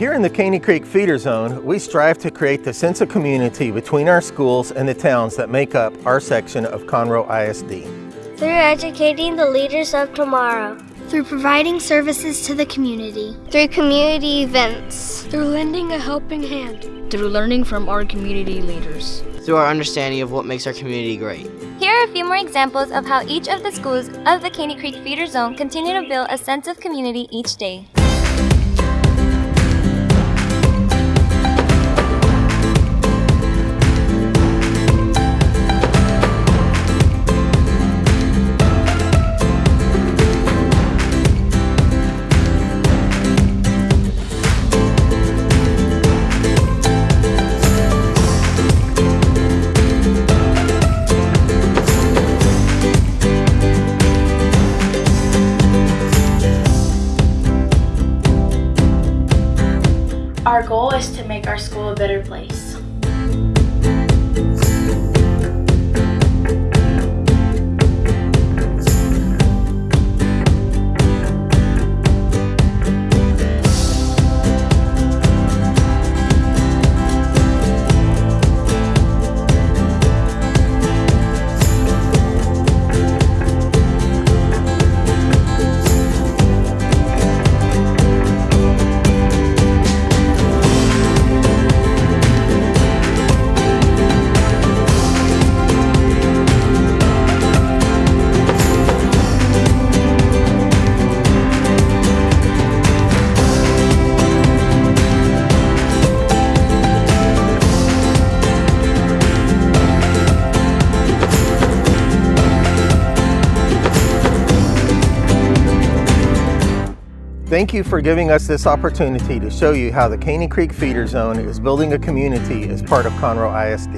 Here in the Caney Creek Feeder Zone, we strive to create the sense of community between our schools and the towns that make up our section of Conroe ISD. Through educating the leaders of tomorrow. Through providing services to the community. Through community events. Through lending a helping hand. Through learning from our community leaders. Through our understanding of what makes our community great. Here are a few more examples of how each of the schools of the Caney Creek Feeder Zone continue to build a sense of community each day. Our goal is to make our school a better place. Thank you for giving us this opportunity to show you how the Caney Creek Feeder Zone is building a community as part of Conroe ISD.